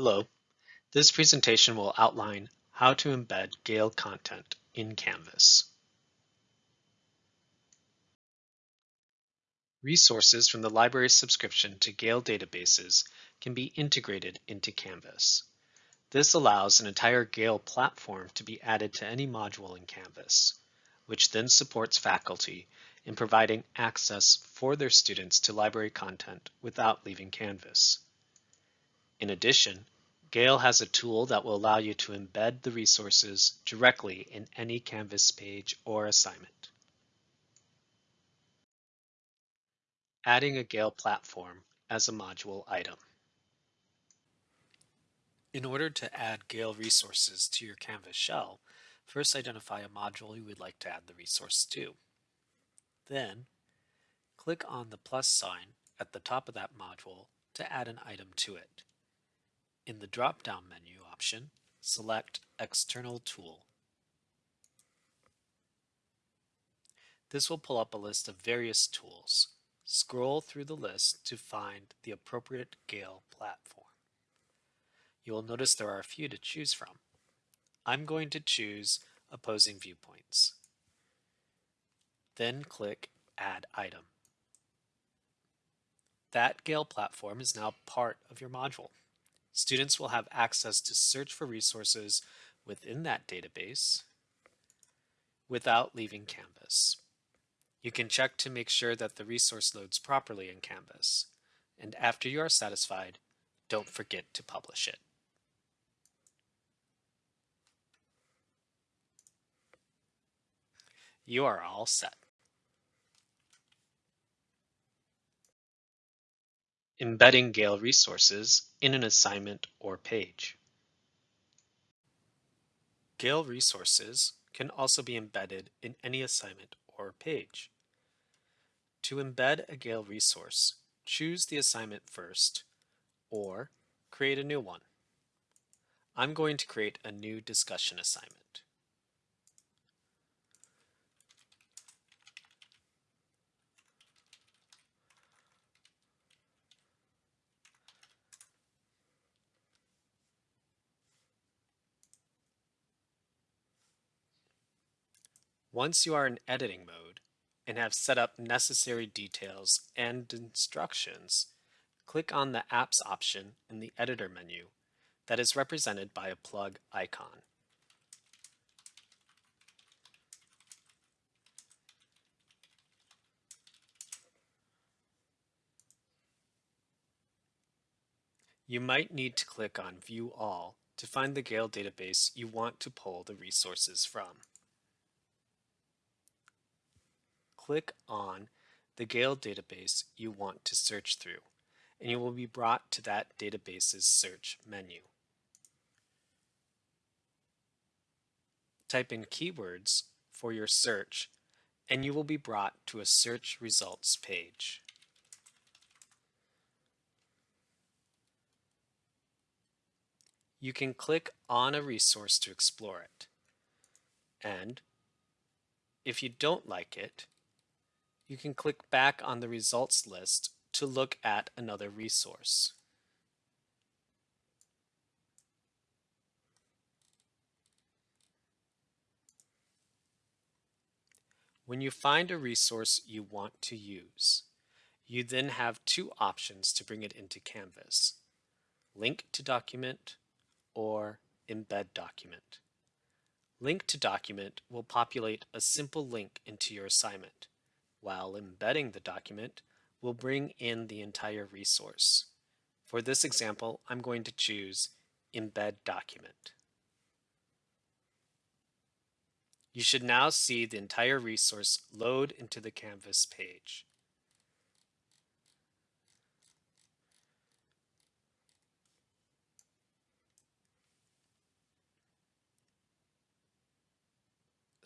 Hello. This presentation will outline how to embed Gale content in Canvas. Resources from the library's subscription to Gale databases can be integrated into Canvas. This allows an entire Gale platform to be added to any module in Canvas, which then supports faculty in providing access for their students to library content without leaving Canvas. In addition, Gale has a tool that will allow you to embed the resources directly in any Canvas page or assignment. Adding a Gale platform as a module item. In order to add Gale resources to your Canvas shell, first identify a module you would like to add the resource to. Then, click on the plus sign at the top of that module to add an item to it. In the drop-down menu option, select External Tool. This will pull up a list of various tools. Scroll through the list to find the appropriate Gale platform. You will notice there are a few to choose from. I'm going to choose Opposing Viewpoints. Then click Add Item. That Gale platform is now part of your module. Students will have access to search for resources within that database without leaving Canvas. You can check to make sure that the resource loads properly in Canvas. And after you are satisfied, don't forget to publish it. You are all set. Embedding Gale resources in an assignment or page. Gale resources can also be embedded in any assignment or page. To embed a Gale resource, choose the assignment first, or create a new one. I'm going to create a new discussion assignment. Once you are in editing mode and have set up necessary details and instructions, click on the Apps option in the Editor menu that is represented by a plug icon. You might need to click on View All to find the Gale database you want to pull the resources from. Click on the Gale database you want to search through, and you will be brought to that database's search menu. Type in keywords for your search, and you will be brought to a search results page. You can click on a resource to explore it. And if you don't like it, you can click back on the results list to look at another resource. When you find a resource you want to use, you then have two options to bring it into Canvas. Link to document or embed document. Link to document will populate a simple link into your assignment while embedding the document, will bring in the entire resource. For this example, I'm going to choose Embed Document. You should now see the entire resource load into the Canvas page.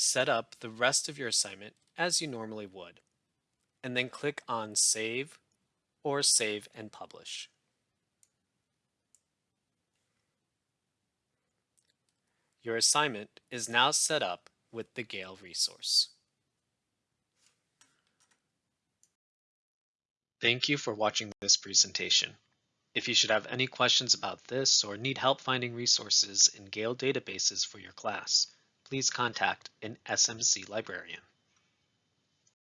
Set up the rest of your assignment as you normally would, and then click on Save or Save and Publish. Your assignment is now set up with the Gale resource. Thank you for watching this presentation. If you should have any questions about this or need help finding resources in Gale databases for your class, please contact an SMC librarian.